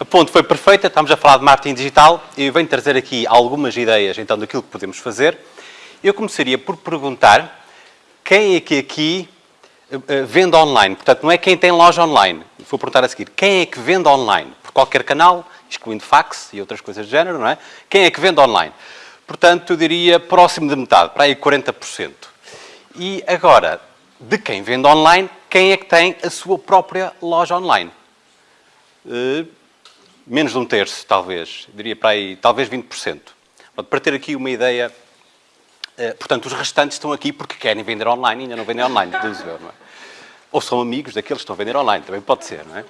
A ponte foi perfeita, estamos a falar de marketing digital e eu venho trazer aqui algumas ideias então daquilo que podemos fazer. Eu começaria por perguntar quem é que aqui uh, vende online? Portanto, não é quem tem loja online. Vou perguntar a seguir. Quem é que vende online? Por qualquer canal, excluindo fax e outras coisas do género, não é? Quem é que vende online? Portanto, eu diria próximo de metade, para aí 40%. E agora, de quem vende online, quem é que tem a sua própria loja online? Uh, menos de um terço, talvez. Diria para aí, talvez 20%. Para ter aqui uma ideia eh, portanto, os restantes estão aqui porque querem vender online e ainda não vendem online, deduzo eu, não é? Ou são amigos daqueles que estão a vender online, também pode ser, não é?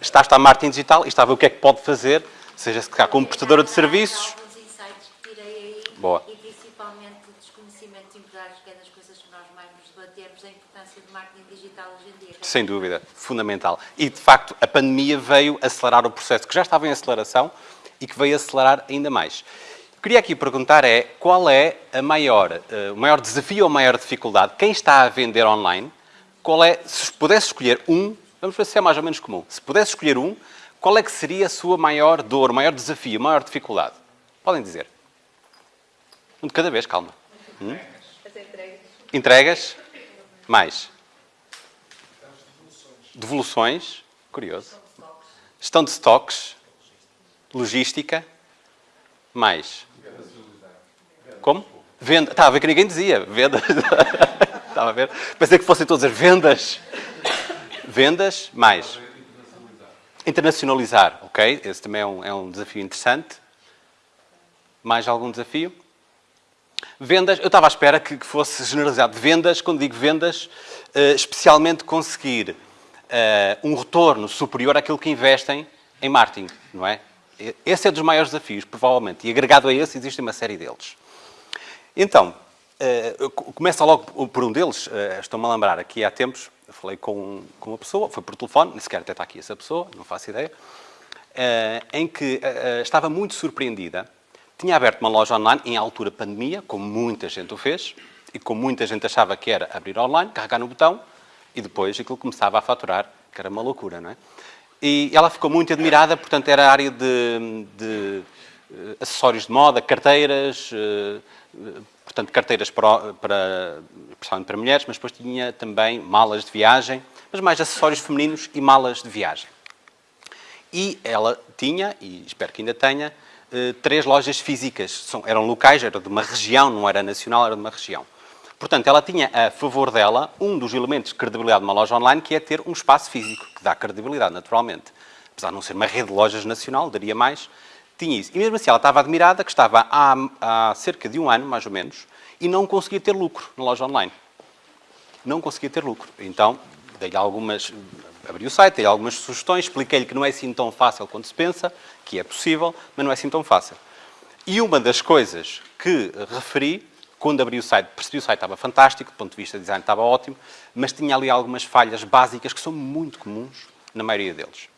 Está a estar marketing digital e está a ver o que é que pode fazer, seja se cá como prestadora de serviços. alguns insights que tirei aí Boa. e principalmente o desconhecimento empresários, que é das coisas que nós mais nos debatemos, a importância do marketing digital hoje em dia. Sem dúvida, fundamental. E, de facto, a pandemia veio acelerar o processo que já estava em aceleração e que veio acelerar ainda mais. Queria aqui perguntar é qual é a maior, uh, o maior desafio ou a maior dificuldade? Quem está a vender online? Qual é, se pudesse escolher um, vamos ver se é mais ou menos comum. Se pudesse escolher um, qual é que seria a sua maior dor, maior desafio, maior dificuldade? Podem dizer. Um de cada vez, calma. Hum? As entregas. Entregas? Mais. Devoluções. Curioso. Gestão de estoques. Logística. Mais. Como? Venda. Estava a ver que ninguém dizia. Vendas. Estava a ver. Pensei que fossem todas as vendas. Vendas, mais. Internacionalizar, ok? Esse também é um, é um desafio interessante. Mais algum desafio? Vendas, eu estava à espera que, que fosse generalizado. Vendas, quando digo vendas, uh, especialmente conseguir uh, um retorno superior àquilo que investem em marketing, não é? Esse é dos maiores desafios, provavelmente. E agregado a esse, existe uma série deles. Então, uh, começa logo por um deles. Estou-me a lembrar, aqui há tempos, falei com, com uma pessoa, foi por telefone, nem sequer até está aqui essa pessoa, não faço ideia, em que estava muito surpreendida tinha aberto uma loja online em altura pandemia, como muita gente o fez, e como muita gente achava que era abrir online, carregar no botão, e depois aquilo começava a faturar, que era uma loucura, não é? E ela ficou muito admirada, portanto, era a área de, de uh, acessórios de moda, carteiras, uh, portanto, carteiras para, para, para mulheres, mas depois tinha também malas de viagem, mas mais acessórios femininos e malas de viagem. E ela tinha, e espero que ainda tenha, eh, três lojas físicas. São, eram locais, era de uma região, não era nacional, era de uma região. Portanto, ela tinha a favor dela um dos elementos de credibilidade de uma loja online, que é ter um espaço físico, que dá credibilidade, naturalmente. Apesar de não ser uma rede de lojas nacional, daria mais, tinha isso. E mesmo assim, ela estava admirada que estava há, há cerca de um ano, mais ou menos, e não conseguia ter lucro na loja online. Não conseguia ter lucro. Então, dei-lhe algumas abri o site, dei algumas sugestões, expliquei-lhe que não é assim tão fácil quanto se pensa, que é possível, mas não é assim tão fácil. E uma das coisas que referi, quando abri o site, percebi que o site estava fantástico, do ponto de vista de design estava ótimo, mas tinha ali algumas falhas básicas que são muito comuns na maioria deles,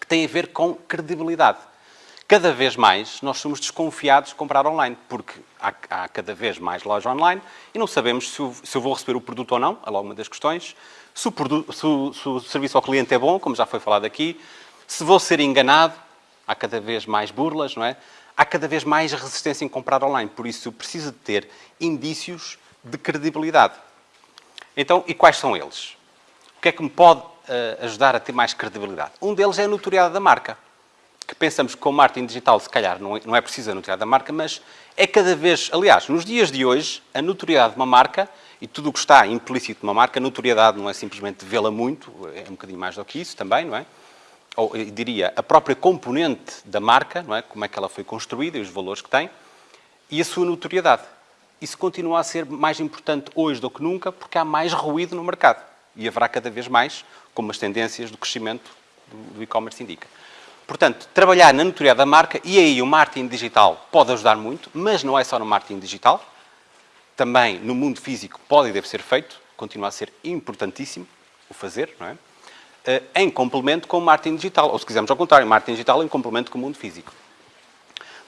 que têm a ver com credibilidade. Cada vez mais nós somos desconfiados de comprar online, porque há, há cada vez mais lojas online e não sabemos se, o, se eu vou receber o produto ou não, é logo uma das questões, se o, produto, se, o, se o serviço ao cliente é bom, como já foi falado aqui, se vou ser enganado, há cada vez mais burlas, não é? Há cada vez mais resistência em comprar online, por isso eu preciso de ter indícios de credibilidade. Então, e quais são eles? O que é que me pode uh, ajudar a ter mais credibilidade? Um deles é a notoriedade da marca que pensamos que com marketing digital, se calhar, não é, não é preciso a notoriedade da marca, mas é cada vez... Aliás, nos dias de hoje, a notoriedade de uma marca e tudo o que está implícito numa marca, notoriedade não é simplesmente vê-la muito, é um bocadinho mais do que isso também, não é? Ou, eu diria, a própria componente da marca, não é? Como é que ela foi construída e os valores que tem, e a sua notoriedade. Isso continua a ser mais importante hoje do que nunca, porque há mais ruído no mercado. E haverá cada vez mais, como as tendências do crescimento do e-commerce indica. Portanto, trabalhar na notoriedade da marca, e aí o marketing digital pode ajudar muito, mas não é só no marketing digital, também no mundo físico pode e deve ser feito, continua a ser importantíssimo o fazer, não é? Eh, em complemento com o marketing digital, ou se quisermos ao contrário, marketing digital em complemento com o mundo físico.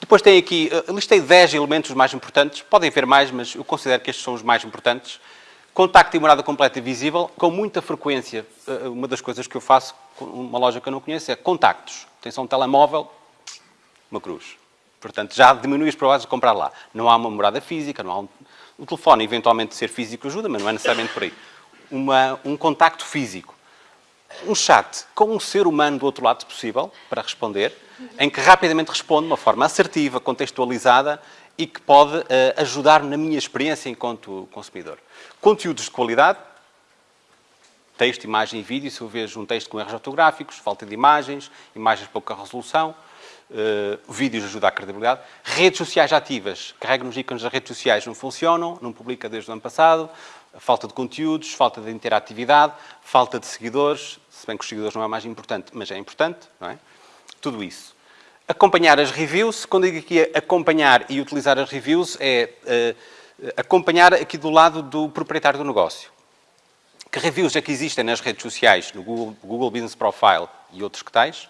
Depois tem aqui, uh, listei 10 elementos os mais importantes, podem ver mais, mas eu considero que estes são os mais importantes. Contacto e morada completa e visível, com muita frequência, uh, uma das coisas que eu faço uma loja que eu não conheço é contactos. Tem só um telemóvel, uma cruz. Portanto, já diminui as probabilidades de comprar lá. Não há uma morada física, não há um... O telefone, eventualmente, ser físico ajuda, mas não é necessariamente por aí. Uma, um contacto físico. Um chat com um ser humano do outro lado, se possível, para responder, em que rapidamente responde de uma forma assertiva, contextualizada e que pode uh, ajudar-me na minha experiência enquanto consumidor. Conteúdos de qualidade, texto, imagem e vídeo. Se eu vejo um texto com erros ortográficos, falta de imagens, imagens de pouca resolução, uh, vídeos ajuda à credibilidade. Redes sociais ativas. Carrego nos ícones das redes sociais, não funcionam, não publica desde o ano passado. Falta de conteúdos, falta de interatividade, falta de seguidores, se bem que os seguidores não é mais importante, mas é importante, não é? Tudo isso. Acompanhar as reviews. Quando digo aqui acompanhar e utilizar as reviews, é uh, acompanhar aqui do lado do proprietário do negócio. Que reviews é que existem nas redes sociais, no Google, Google Business Profile e outros que tais,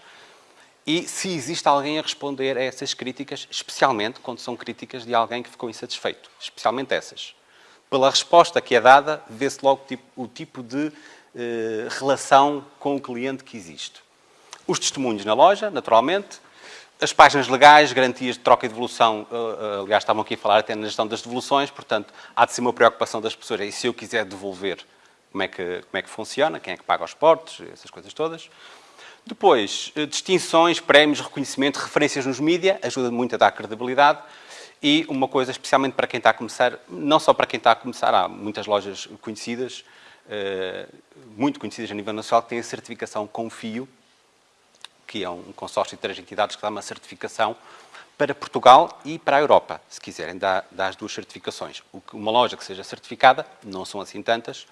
e se existe alguém a responder a essas críticas, especialmente quando são críticas de alguém que ficou insatisfeito. Especialmente essas. Pela resposta que é dada, vê-se logo tipo, o tipo de eh, relação com o cliente que existe. Os testemunhos na loja, naturalmente. As páginas legais, garantias de troca e devolução, uh, aliás, estavam aqui a falar até na gestão das devoluções, portanto, há de ser uma preocupação das pessoas. E se eu quiser devolver, como é que, como é que funciona, quem é que paga os portos, essas coisas todas. Depois, eh, distinções, prémios, reconhecimento, referências nos mídias, ajuda muito a dar credibilidade. E uma coisa, especialmente para quem está a começar, não só para quem está a começar, há muitas lojas conhecidas, eh, muito conhecidas a nível nacional, que têm a certificação Confio, que é um consórcio de três entidades que dá uma certificação para Portugal e para a Europa, se quiserem, dá, dá as duas certificações. Uma loja que seja certificada, não são assim tantas,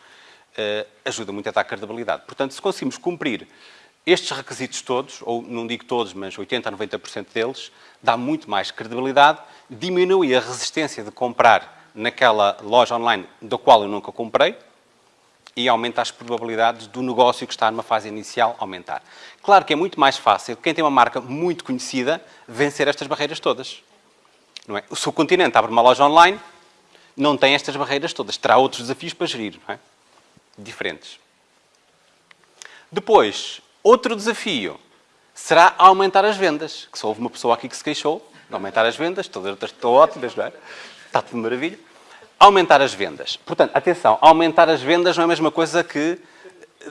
eh, ajuda muito a dar credibilidade. Portanto, se conseguimos cumprir estes requisitos todos, ou não digo todos, mas 80% a 90% deles, dá muito mais credibilidade, diminui a resistência de comprar naquela loja online da qual eu nunca comprei e aumenta as probabilidades do negócio que está numa fase inicial aumentar. Claro que é muito mais fácil, quem tem uma marca muito conhecida, vencer estas barreiras todas. Não é? O continente abre uma loja online, não tem estas barreiras todas, terá outros desafios para gerir, não é? diferentes. Depois, Outro desafio será aumentar as vendas. Que só houve uma pessoa aqui que se queixou de aumentar as vendas, todas as outras estão ótimas, não é? Está tudo maravilha. Aumentar as vendas. Portanto, atenção, aumentar as vendas não é a mesma coisa que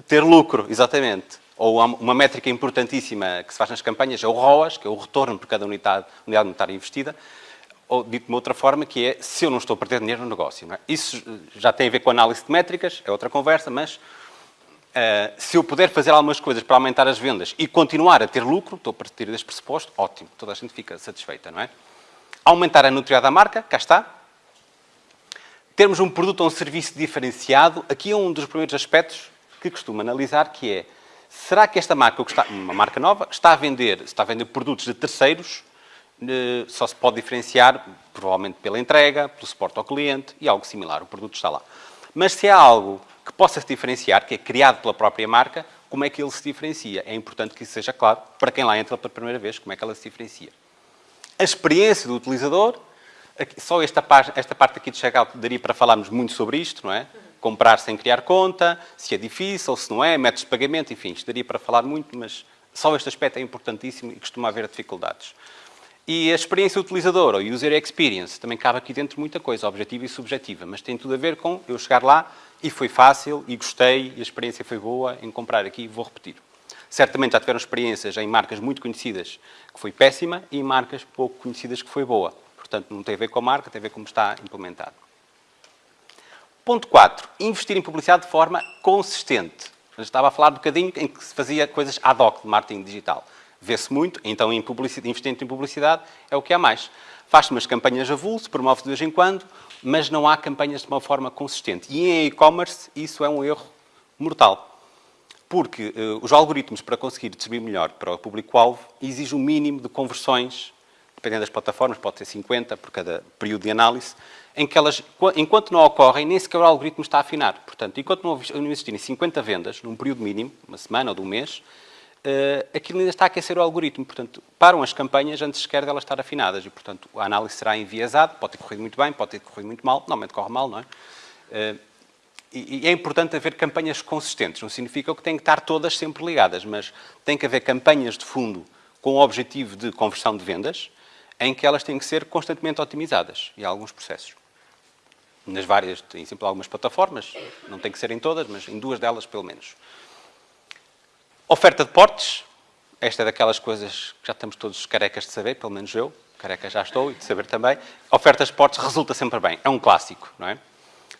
ter lucro, exatamente. Ou uma métrica importantíssima que se faz nas campanhas é o ROAS, que é o retorno por cada unidade, unidade monetária investida. Ou, dito de uma outra forma, que é se eu não estou a perder dinheiro no negócio. É? Isso já tem a ver com análise de métricas, é outra conversa, mas Uh, se eu puder fazer algumas coisas para aumentar as vendas e continuar a ter lucro, estou a partir deste pressuposto, ótimo, toda a gente fica satisfeita, não é? Aumentar a nutrição da marca, cá está. Termos um produto ou um serviço diferenciado, aqui é um dos primeiros aspectos que costumo analisar, que é, será que esta marca, uma marca nova, está a vender, está a vender produtos de terceiros, uh, só se pode diferenciar, provavelmente pela entrega, pelo suporte ao cliente e algo similar, o produto está lá. Mas se é algo que possa se diferenciar, que é criado pela própria marca, como é que ele se diferencia? É importante que isso seja claro para quem lá entra pela primeira vez, como é que ela se diferencia. A experiência do utilizador, só esta esta parte aqui de checkout daria para falarmos muito sobre isto, não é? Comprar sem criar conta, se é difícil, se não é, métodos de pagamento, enfim, isto daria para falar muito, mas só este aspecto é importantíssimo e costuma haver dificuldades. E a experiência utilizador, ou user experience, também cabe aqui dentro muita coisa, objetiva e subjetiva, mas tem tudo a ver com eu chegar lá e foi fácil, e gostei, e a experiência foi boa em comprar aqui, vou repetir. Certamente já tiveram experiências em marcas muito conhecidas que foi péssima e em marcas pouco conhecidas que foi boa. Portanto, não tem a ver com a marca, tem a ver com como está implementado. Ponto 4. Investir em publicidade de forma consistente. Eu estava a falar um bocadinho em que se fazia coisas ad hoc de marketing digital vê-se muito, então em investimento em publicidade é o que há mais. Faz-se umas campanhas a vulso, promove de vez em quando, mas não há campanhas de uma forma consistente. E em e-commerce isso é um erro mortal. Porque uh, os algoritmos, para conseguir distribuir melhor para o público-alvo, exigem um mínimo de conversões, dependendo das plataformas, pode ser 50 por cada período de análise, em que elas, enquanto não ocorrem, nem sequer o algoritmo está a afinar. Portanto, enquanto não existirem 50 vendas, num período mínimo, uma semana ou de um mês, uh, aquilo ainda está a aquecer o algoritmo. Portanto, param as campanhas antes sequer delas estar afinadas. E, portanto, a análise será enviesada, pode ter corrido muito bem, pode ter corrido muito mal, normalmente corre mal, não é? Uh, e, é importante haver campanhas consistentes. Não significa que têm que estar todas sempre ligadas, mas tem que haver campanhas de fundo com o objetivo de conversão de vendas, em que elas têm que ser constantemente otimizadas, e há alguns processos. Nas várias, tem sempre algumas plataformas, não tem que ser em todas, mas em duas delas pelo menos. Oferta de portes, esta é daquelas coisas que já estamos todos carecas de saber, pelo menos eu, careca já estou, e de saber também. Ofertas de portes resulta sempre bem, é um clássico, não é?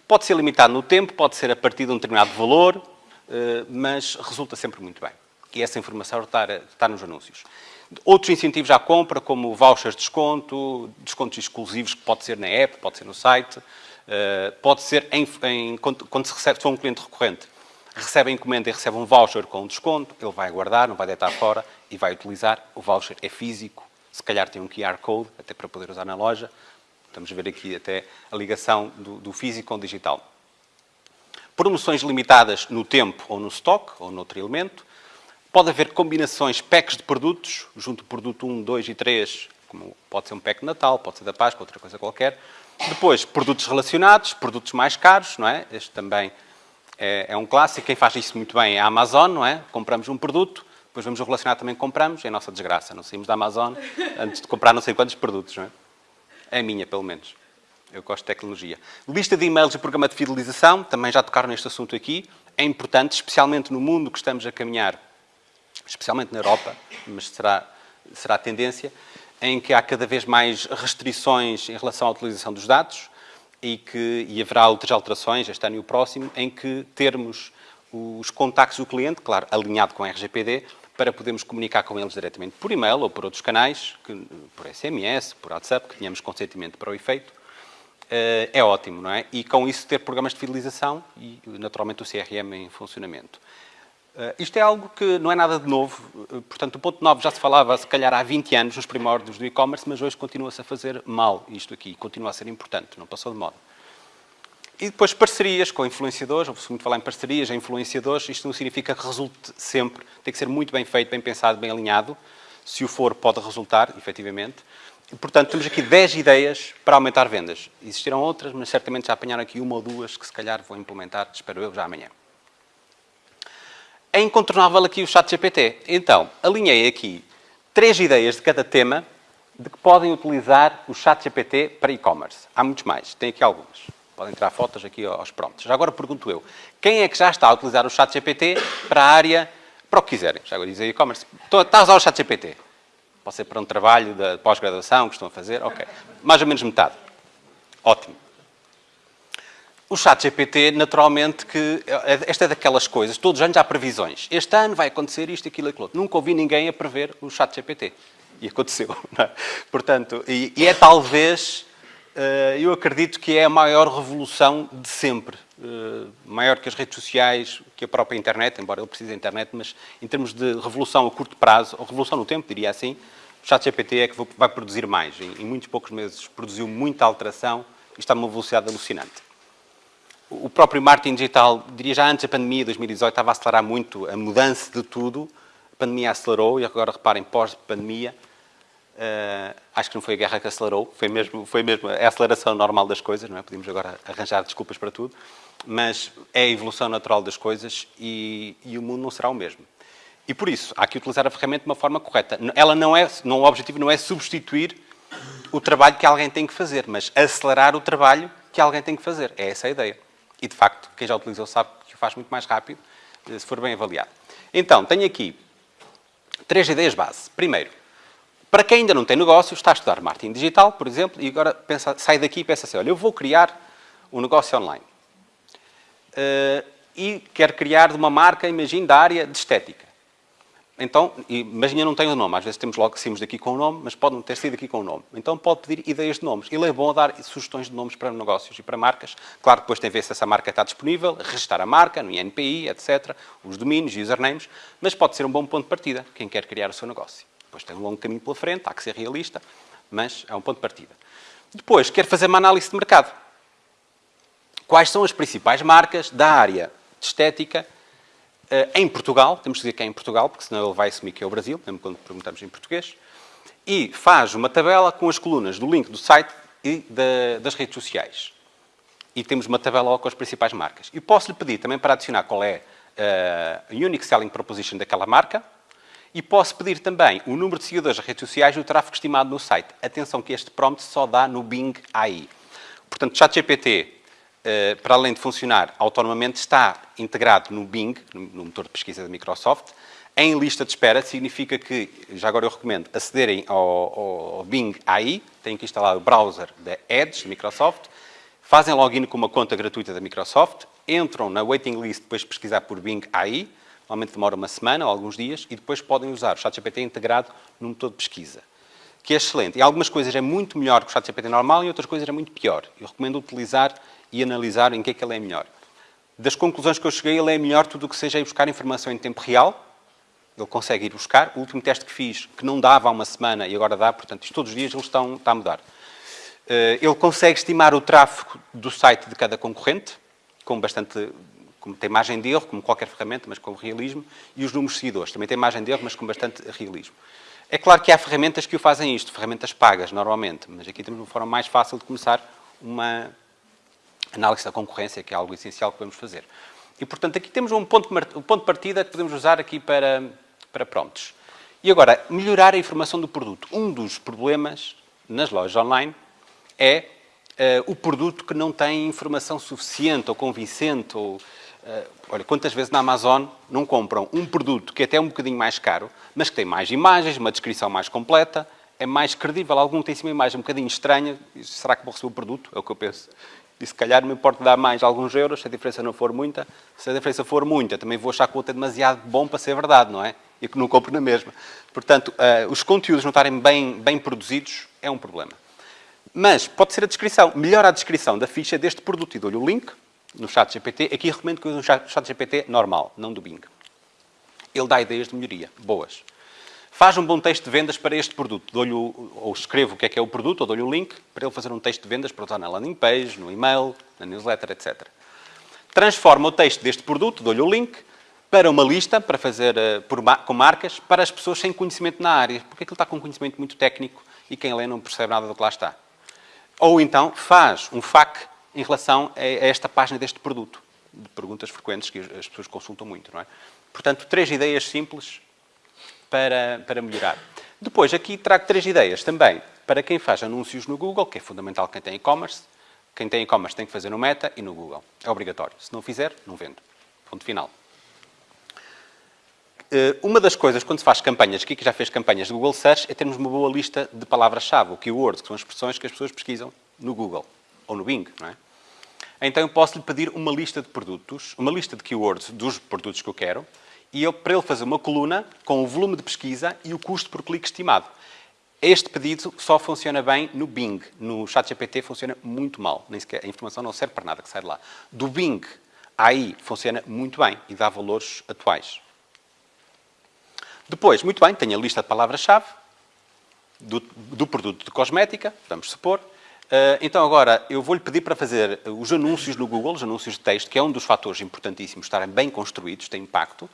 Pode ser limitado no tempo, pode ser a partir de um determinado valor, eh, mas resulta sempre muito bem. E essa informação está, está nos anúncios. Outros incentivos à compra, como vouchers de desconto, descontos exclusivos, que pode ser na app, pode ser no site, eh, pode ser em, em, quando se recebe, se for um cliente recorrente, recebe a encomenda e recebe um voucher com um desconto, ele vai guardar, não vai deitar fora e vai utilizar. O voucher é físico, se calhar tem um QR Code, até para poder usar na loja. Estamos a ver aqui até a ligação do, do físico com o digital. Promoções limitadas no tempo ou no stock, ou noutro elemento. Pode haver combinações, packs de produtos, junto do produto 1, 2 e 3, como pode ser um pack de Natal, pode ser da Páscoa, outra coisa qualquer. Depois, produtos relacionados, produtos mais caros, não é? Este também é, é, um clássico. Quem faz isso muito bem é a Amazon, não é? Compramos um produto, depois vamos o relacionado também compramos, é a nossa desgraça. Não saímos da Amazon antes de comprar não sei quantos produtos, não é? É a minha, pelo menos. Eu gosto de tecnologia. Lista de e-mails e programa de fidelização, também já tocaram neste assunto aqui. É importante, especialmente no mundo que estamos a caminhar especialmente na Europa, mas será, será a tendência, em que há cada vez mais restrições em relação à utilização dos dados e que e haverá outras alterações, este ano e o próximo, em que termos os contactos do cliente, claro, alinhado com a RGPD, para podermos comunicar com eles diretamente por e-mail ou por outros canais, que, por SMS, por WhatsApp, que tenhamos consentimento para o efeito, eh, é ótimo, não é? E com isso ter programas de fidelização e, naturalmente, o CRM em funcionamento. Uh, isto é algo que não é nada de novo, uh, portanto, o ponto 9 já se falava, se calhar, há 20 anos, nos primórdios do e-commerce, mas hoje continua-se a fazer mal isto aqui, continua a ser importante, não passou de moda. E depois parcerias com influenciadores, ouve-se muito falar em parcerias, em influenciadores, isto não significa que resulte sempre, tem que ser muito bem feito, bem pensado, bem alinhado, se o for pode resultar, efetivamente. E, portanto, temos aqui 10 ideias para aumentar vendas. Existirão outras, mas certamente já apanharam aqui uma ou duas que se calhar vou implementar, espero eu, já amanhã é incontornável aqui o chat GPT. Então, alinhei aqui três ideias de cada tema de que podem utilizar o chat GPT para e-commerce. Há muitos mais, tem aqui algumas. Podem tirar fotos aqui aos prontos. Já agora pergunto eu, quem é que já está a utilizar o chat GPT para a área, para o que quiserem? Já agora dizem e-commerce. Está a usar o chat GPT? Pode ser para um trabalho de pós-graduação que estão a fazer? Ok. Mais ou menos metade. Ótimo. O chat GPT, naturalmente, que esta é daquelas coisas, todos os anos há previsões. Este ano vai acontecer isto, aquilo, aquilo. Nunca ouvi ninguém a prever o chat GPT. E aconteceu. É? Portanto, e, e, é talvez, uh, eu acredito que é a maior revolução de sempre. Uh, maior que as redes sociais, que a própria internet, embora ele precise da internet, mas em termos de revolução a curto prazo, ou revolução no tempo, diria assim, o chat GPT é que vai produzir mais. Em, em muitos poucos meses produziu muita alteração e está a uma velocidade alucinante o próprio marketing digital, diria já antes da pandemia, 2018, estava a acelerar muito a mudança de tudo. A pandemia acelerou e agora reparem, pós-pandemia, uh, acho que não foi a guerra que acelerou, foi mesmo, foi mesmo a aceleração normal das coisas, não é? Podemos agora arranjar desculpas para tudo, mas é a evolução natural das coisas e, e o mundo não será o mesmo. E por isso, há que utilizar a ferramenta de uma forma correta. Ela não é, não, o objetivo não é substituir o trabalho que alguém tem que fazer, mas acelerar o trabalho que alguém tem que fazer. É essa a ideia. E, de facto, quem já utilizou sabe que o faz muito mais rápido, eh, se for bem avaliado. Então, tenho aqui três ideias base. Primeiro, para quem ainda não tem negócio, está a estudar marketing digital, por exemplo, e agora pensa, sai daqui e pensa assim, olha, eu vou criar um negócio online. Uh, e quero criar uma marca, imagine, da área de estética. Então, imagina, não tem o nome. Às vezes temos logo que saímos daqui com o nome, mas pode não ter sido aqui com o nome. Então pode pedir ideias de nomes. Ele é bom a dar sugestões de nomes para negócios e para marcas. Claro, depois tem a ver se essa marca está disponível, registrar a marca no INPI, etc., os domínios, usernames, mas pode ser um bom ponto de partida, quem quer criar o seu negócio. Depois tem um longo caminho pela frente, há que ser realista, mas é um ponto de partida. Depois, quer fazer uma análise de mercado. Quais são as principais marcas da área de estética em Portugal, temos que dizer que é em Portugal, porque senão ele vai assumir que é o Brasil, mesmo quando perguntamos em português, e faz uma tabela com as colunas do link do site e da, das redes sociais. E temos uma tabela com as principais marcas. E posso-lhe pedir também para adicionar qual é eh, a Unique Selling Proposition daquela marca, e posso pedir também o número de seguidores das redes sociais e o tráfego estimado no site. Atenção que este prompt só dá no Bing AI. Portanto, ChatGPT, eh, para além de funcionar autonomamente, está integrado no Bing, no motor de pesquisa da Microsoft, em lista de espera. Significa que, já agora eu recomendo, acederem ao, ao Bing AI, têm que instalar o browser da Edge, da Microsoft, fazem login com uma conta gratuita da Microsoft, entram na waiting list depois de pesquisar por Bing AI, Normalmente demora uma semana ou alguns dias e depois podem usar o ChatGPT integrado no motor de pesquisa, que é excelente. Em algumas coisas é muito melhor que o ChatGPT normal e outras coisas é muito pior. Eu recomendo utilizar e analisar em que é que ele é melhor. Das conclusões que eu cheguei, ele é melhor tudo o que seja ir buscar informação em tempo real. Ele consegue ir buscar. O último teste que fiz, que não dava há uma semana e agora dá, portanto, isto todos os dias estão, está a mudar. Eh, ele consegue estimar o tráfego do site de cada concorrente, com bastante tem margem de erro, como qualquer ferramenta, mas com realismo, e os números seguidores. Também tem margem de erro, mas com bastante realismo. É claro que há ferramentas que o fazem isto, ferramentas pagas, normalmente, mas aqui temos uma forma mais fácil de começar uma análise da concorrência, que é algo essencial que podemos fazer. E, portanto, aqui temos um ponto, um ponto de partida que podemos usar aqui para, para. E agora, melhorar a informação do produto. Um dos problemas nas lojas online é uh, o produto que não tem informação suficiente ou convincente ou Uh, olha, quantas vezes na Amazon não compram um produto que é até um bocadinho mais caro, mas que tem mais imagens, uma descrição mais completa, é mais credível. Algum tem uma imagem um bocadinho estranha, será que vou receber o produto? É o que eu penso. E se calhar me importa dar mais alguns euros, se a diferença não for muita. Se a diferença for muita, também vou achar que o outro é demasiado bom para ser verdade, não é? E que não compro na mesma. Portanto, uh, os conteúdos não estarem bem, bem produzidos é um problema. Mas pode ser a descrição. Melhora a descrição da ficha deste produto e dou-lhe o link, no chat GPT. Aqui recomendo que use um chat GPT normal, não do Bing. Ele dá ideias de melhoria, boas. Faz um bom texto de vendas para este produto. Dou-lhe, ou escrevo o que é que é o produto, ou dou-lhe o link para ele fazer um texto de vendas para usar na landing page, no e-mail, na newsletter, etc. Transforma o texto deste produto, dou-lhe o link, para uma lista, para fazer uh, por, com marcas, para as pessoas sem conhecimento na área. Porque aquilo está com conhecimento muito técnico e quem lê não percebe nada do que lá está. Ou então faz um FAQ em relação a esta página deste produto. De perguntas frequentes que as pessoas consultam muito, não é? Portanto, três ideias simples para, para melhorar. Depois, aqui trago três ideias também para quem faz anúncios no Google, que é fundamental quem tem e-commerce. Quem tem e-commerce tem que fazer no Meta e no Google. É obrigatório. Se não fizer, não vendo. Ponto final. Eh, uma das coisas, quando se faz campanhas, aqui que já fez campanhas de Google Search, é termos uma boa lista de palavras-chave, o keywords, que são as expressões que as pessoas pesquisam no Google ou no Bing, não é? Então eu posso lhe pedir uma lista de produtos, uma lista de keywords dos produtos que eu quero, e eu, para ele fazer uma coluna com o volume de pesquisa e o custo por clique estimado. Este pedido só funciona bem no Bing. No ChatGPT funciona muito mal. Nem sequer, a informação não serve para nada que sai de lá. Do Bing, aí funciona muito bem e dá valores atuais. Depois, muito bem, tenho a lista de palavras-chave do, do produto de cosmética, vamos supor. Uh, então agora eu vou-lhe pedir para fazer os anúncios no Google, os anúncios de texto, que é um dos fatores importantíssimos, estarem bem construídos, tem impacto,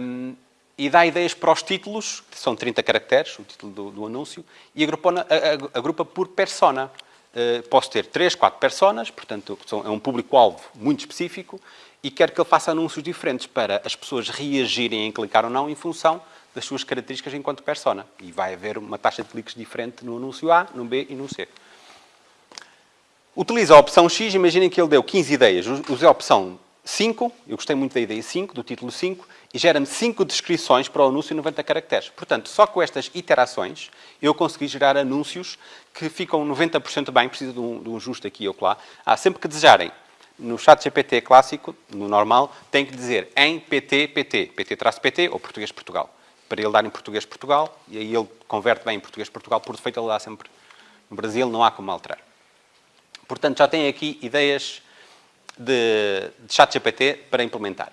um, e dá ideias para os títulos, que são 30 caracteres, o título do, do anúncio, e agrupa, agrupa por persona. Uh, posso ter 3, 4 personas, portanto é um público-alvo muito específico, e quero que ele faça anúncios diferentes para as pessoas reagirem em clicar ou não em função das suas características enquanto persona. E vai haver uma taxa de cliques diferente no anúncio A, no B e no C. Utiliza a opção X, imaginem que ele deu 15 ideias. Usei a opção 5, eu gostei muito da ideia 5, do título 5, e gera-me 5 descrições para o anúncio em 90 caracteres. Portanto, só com estas iterações, eu consegui gerar anúncios que ficam 90% bem, preciso de um, de um ajuste aqui ou lá. Ah, sempre que desejarem, no chat GPT clássico, no normal, tem que dizer em PT, PT, PT-PT ou Português Portugal. Para ele dar em Português Portugal, e aí ele converte bem em Português Portugal, por defeito ele dá sempre no Brasil, não há como alterar. Portanto, já tem aqui ideias de, de chat GPT para implementar.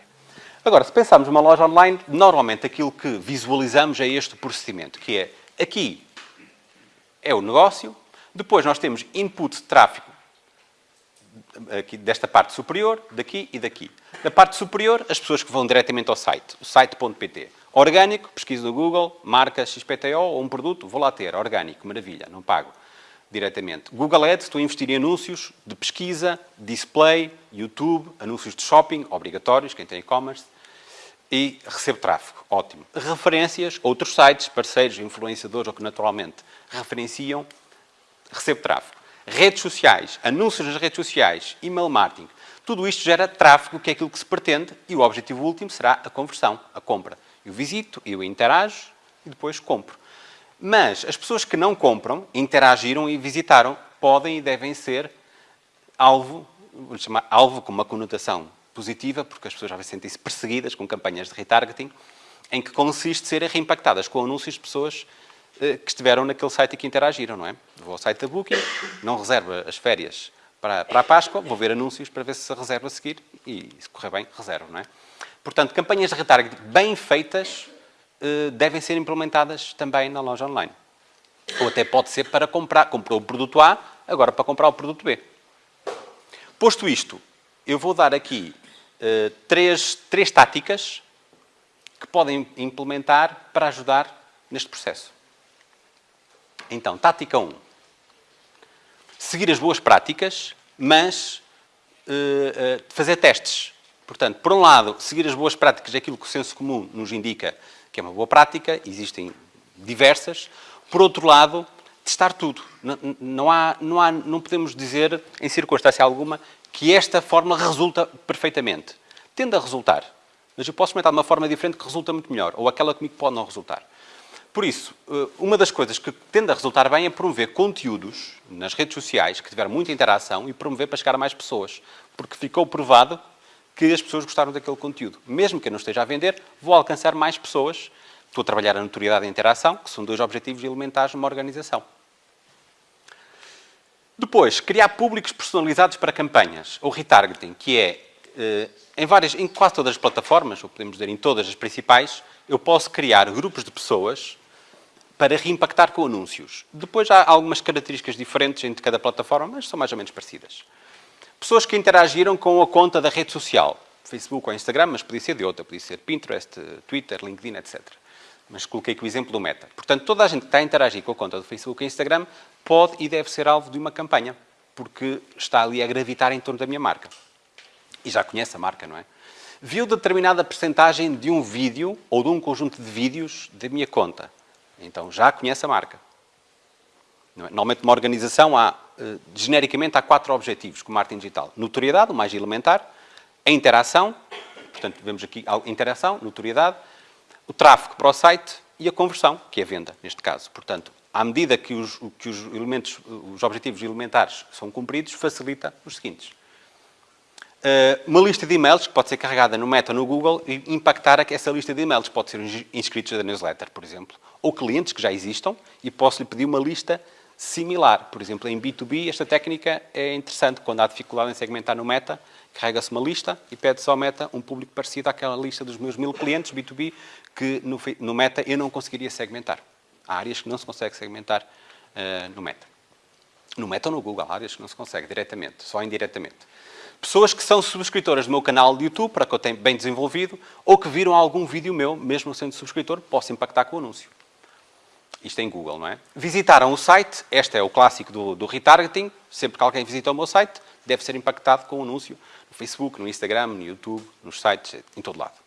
Agora, se pensarmos numa loja online, normalmente aquilo que visualizamos é este procedimento, que é aqui é o negócio, depois nós temos input de tráfego aqui, desta parte superior, daqui e daqui. Da parte superior, as pessoas que vão diretamente ao site, o site.pt. Orgânico, pesquisa do Google, marca XPTO ou um produto, vou lá ter. Orgânico, maravilha, não pago diretamente. Google Ads, estou a investir em anúncios de pesquisa, display, YouTube, anúncios de shopping, obrigatórios, quem tem e-commerce, e recebo tráfego, ótimo. Referências, outros sites, parceiros, influenciadores ou que naturalmente referenciam, recebo tráfego. Redes sociais, anúncios nas redes sociais, email marketing, tudo isto gera tráfego, que é aquilo que se pretende, e o objetivo último será a conversão, a compra. Eu visito, eu interajo e depois compro. Mas as pessoas que não compram, interagiram e visitaram, podem e devem ser alvo, vou chamar alvo com uma conotação positiva, porque as pessoas já sentem-se perseguidas com campanhas de retargeting, em que consiste serem reimpactadas com anúncios de pessoas eh, que estiveram naquele site e que interagiram, não é? Vou ao site da Booking, não reserva as férias para, para a Páscoa, vou ver anúncios para ver se reserva a seguir e, se correr bem, reservo, não é? Portanto, campanhas de retargeting bem feitas devem ser implementadas também na loja online. Ou até pode ser para comprar, comprou o produto A, agora para comprar o produto B. Posto isto, eu vou dar aqui uh, três, três táticas que podem implementar para ajudar neste processo. Então, tática 1. Seguir as boas práticas, mas uh, uh, fazer testes. Portanto, por um lado, seguir as boas práticas aquilo que o senso comum nos indica que é uma boa prática, existem diversas. Por outro lado, testar tudo. Não, não, há, não, há, não podemos dizer, em circunstância alguma, que esta forma resulta perfeitamente. Tende a resultar, mas eu posso experimentar de uma forma diferente que resulta muito melhor, ou aquela comigo pode não resultar. Por isso, eh, uma das coisas que tende a resultar bem é promover conteúdos nas redes sociais que tiveram muita interação e promover para chegar a mais pessoas. Porque ficou provado que as pessoas gostaram daquele conteúdo. Mesmo que eu não esteja a vender, vou alcançar mais pessoas. Estou a trabalhar a notoriedade e a interação, que são dois objetivos elementares numa organização. Depois, criar públicos personalizados para campanhas, ou retargeting, que é, eh, em, várias, em quase todas as plataformas, ou podemos dizer em todas as principais, eu posso criar grupos de pessoas para reimpactar com anúncios. Depois há algumas características diferentes entre cada plataforma, mas são mais ou menos parecidas. Pessoas que interagiram com a conta da rede social, Facebook ou Instagram, mas podia ser de outra, podia ser Pinterest, Twitter, LinkedIn, etc. Mas coloquei aqui o exemplo do Meta. Portanto, toda a gente que está a interagir com a conta do Facebook e Instagram pode e deve ser alvo de uma campanha, porque está ali a gravitar em torno da minha marca. E já conhece a marca, não é? Viu determinada percentagem de um vídeo ou de um conjunto de vídeos da minha conta. Então já conhece a marca. É? Normalmente, numa organização, há, eh, genericamente, há quatro objetivos com marketing digital. Notoriedade, o mais elementar. A interação, portanto, vemos aqui a interação, notoriedade. O tráfego para o site e a conversão, que é a venda, neste caso. Portanto, à medida que os, que os elementos, os objetivos elementares são cumpridos, facilita os seguintes. Uh, uma lista de e-mails que pode ser carregada no Meta no Google e impactar essa lista de e-mails. Pode ser inscritos da newsletter, por exemplo. Ou clientes que já existam e posso-lhe pedir uma lista similar. Por exemplo, em B2B, esta técnica é interessante. Quando há dificuldade em segmentar no Meta, carrega-se uma lista e pede-se ao Meta um público parecido àquela lista dos meus mil clientes B2B que no, no Meta eu não conseguiria segmentar. Há áreas que não se consegue segmentar uh, no Meta. No Meta ou no Google, há áreas que não se consegue diretamente, só indiretamente. Pessoas que são subscritoras do meu canal de YouTube, para que eu tenha bem desenvolvido, ou que viram algum vídeo meu, mesmo sendo subscritor, posso impactar com o anúncio. Isto em Google, não é? Visitaram o site, este é o clássico do, do retargeting, sempre que alguém visita o meu site, deve ser impactado com o um anúncio no Facebook, no Instagram, no YouTube, nos sites, em todo lado.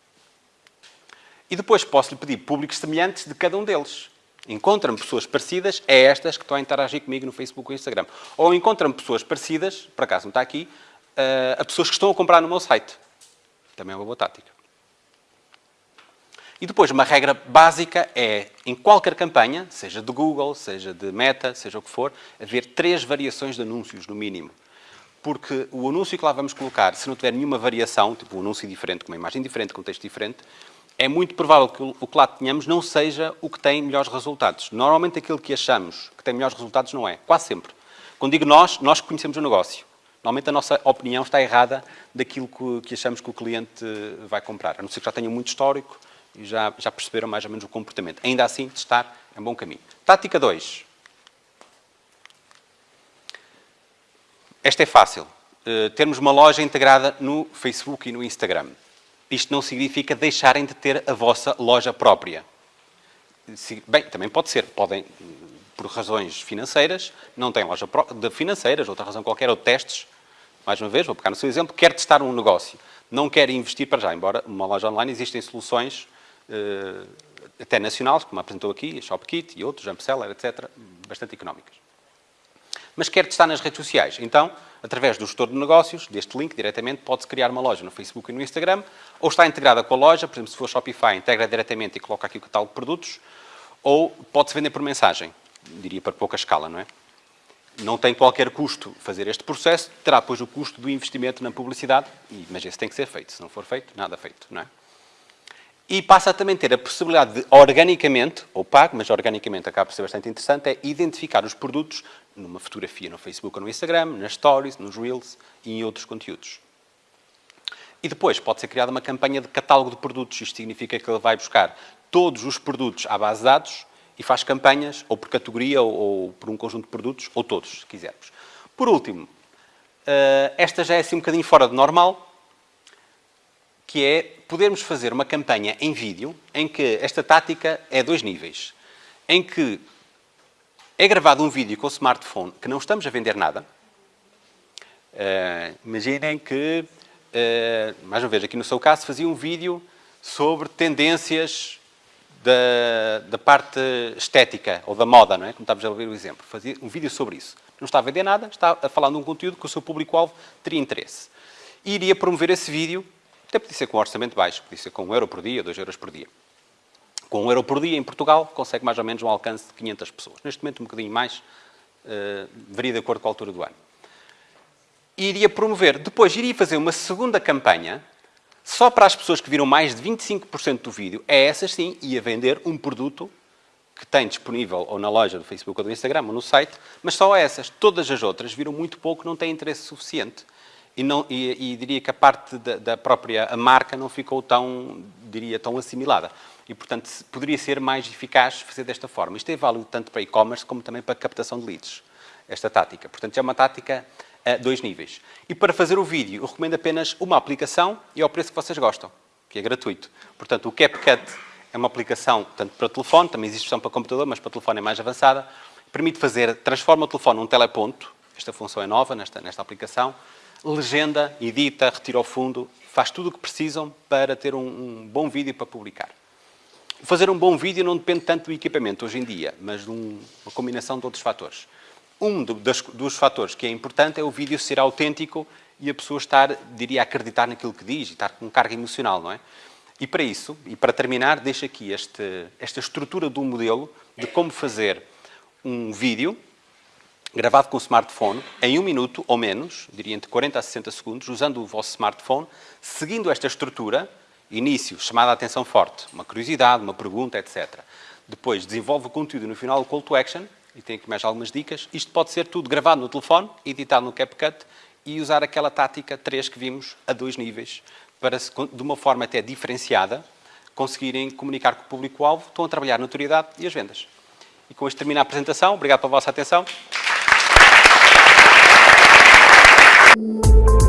E depois posso-lhe pedir públicos semelhantes de cada um deles. Encontra-me pessoas parecidas a estas que estão a interagir comigo no Facebook ou Instagram. Ou encontra-me pessoas parecidas, por acaso não está aqui, a pessoas que estão a comprar no meu site. Também é uma boa tática. E depois, uma regra básica é, em qualquer campanha, seja de Google, seja de Meta, seja o que for, haver três variações de anúncios, no mínimo. Porque o anúncio que lá vamos colocar, se não tiver nenhuma variação, tipo um anúncio diferente, com uma imagem diferente, com um texto diferente, é muito provável que o que lá tenhamos não seja o que tem melhores resultados. Normalmente aquilo que achamos que tem melhores resultados não é. Quase sempre. Quando digo nós, nós conhecemos o negócio. Normalmente a nossa opinião está errada daquilo que, achamos que o cliente vai comprar. A não ser que já tenha muito histórico, e já, já perceberam mais ou menos o comportamento. Ainda assim, testar é um bom caminho. Tática 2. Esta é fácil. uh, termos uma loja integrada no Facebook e no Instagram. Isto não significa deixarem de ter a vossa loja própria. Bem, também pode ser. Podem, por razões financeiras, não têm loja de financeiras, outra razão qualquer, ou testes. Mais uma vez, vou pegar no seu exemplo, quer testar um negócio. Não quer investir para já, embora uma loja online existem soluções até nacionais, como apresentou aqui, a ShopKit e outros, Jumpseller, etc., bastante económicas. Mas quer testar nas redes sociais. Então, através do gestor de negócios, deste link, diretamente, pode-se criar uma loja no Facebook e no Instagram, ou está integrada com a loja, por exemplo, se for Shopify, integra diretamente e coloca aqui o catálogo de produtos, ou pode-se vender por mensagem, diria para pouca escala, não é? Não tem qualquer custo fazer este processo, terá, pois, o custo do investimento na publicidade, mas esse tem que ser feito. Se não for feito, nada feito, não é? E passa a também ter a possibilidade de, organicamente, ou pago, mas organicamente acaba por ser bastante interessante, é identificar os produtos numa fotografia no Facebook ou no Instagram, nas Stories, nos Reels e em outros conteúdos. E depois pode ser criada uma campanha de catálogo de produtos. Isto significa que ele vai buscar todos os produtos à base de dados e faz campanhas, ou por categoria, ou, ou por um conjunto de produtos, ou todos, se quisermos. Por último, eh, esta já é assim um bocadinho fora de normal, que é podermos fazer uma campanha em vídeo em que esta tática é dois níveis. Em que é gravado um vídeo com o smartphone que não estamos a vender nada. Uh, imaginem que, uh, mais uma vez, aqui no seu caso, fazia um vídeo sobre tendências da, da parte estética ou da moda, não é? Como estávamos a ouvir o exemplo. Fazia um vídeo sobre isso. Não está a vender nada, está a falar de um conteúdo que o seu público-alvo teria interesse. E iria promover esse vídeo até podia ser com um orçamento baixo, podia ser com 1 euro por dia, 2 euros por dia. Com 1 euro por dia, em Portugal, consegue mais ou menos um alcance de 500 pessoas. Neste momento, um bocadinho mais, uh, varia de acordo com a altura do ano. Iria promover. Depois, iria fazer uma segunda campanha, só para as pessoas que viram mais de 25% do vídeo. É essa, sim, ia vender um produto que tem disponível ou na loja do Facebook ou do Instagram ou no site, mas só essas. Todas as outras viram muito pouco, não têm interesse suficiente e, não, e, e diria que a parte da, da, própria marca não ficou tão, diria, tão assimilada. E, portanto, poderia ser mais eficaz fazer desta forma. Isto é válido tanto para e-commerce como também para captação de leads, esta tática. Portanto, é uma tática a dois níveis. E para fazer o vídeo, eu recomendo apenas uma aplicação e ao preço que vocês gostam, que é gratuito. Portanto, o CapCut é uma aplicação tanto para telefone, também existe versão para computador, mas para telefone é mais avançada. Permite fazer, transforma o telefone num teleponto, esta função é nova nesta, nesta aplicação, legenda, edita, retira o fundo, faz tudo o que precisam para ter um, um bom vídeo para publicar. Fazer um bom vídeo não depende tanto do equipamento hoje em dia, mas de um, uma combinação de outros fatores. Um dos, dos fatores que é importante é o vídeo ser autêntico e a pessoa estar, diria, a acreditar naquilo que diz e estar com carga emocional, não é? E para isso, e para terminar, deixo aqui este, esta estrutura do modelo de como fazer um vídeo gravado com o smartphone em um minuto ou menos, diria entre 40 a 60 segundos, usando o vosso smartphone, seguindo esta estrutura, início, chamada a atenção forte, uma curiosidade, uma pergunta, etc. Depois desenvolve o conteúdo no final, o call to action, e tem aqui mais algumas dicas. Isto pode ser tudo gravado no telefone, editado no CapCut e usar aquela tática 3 que vimos a dois níveis, para, de uma forma até diferenciada, conseguirem comunicar com o público-alvo, estão a trabalhar a notoriedade e as vendas. E com isto termina a apresentação. Obrigado pela vossa atenção. You.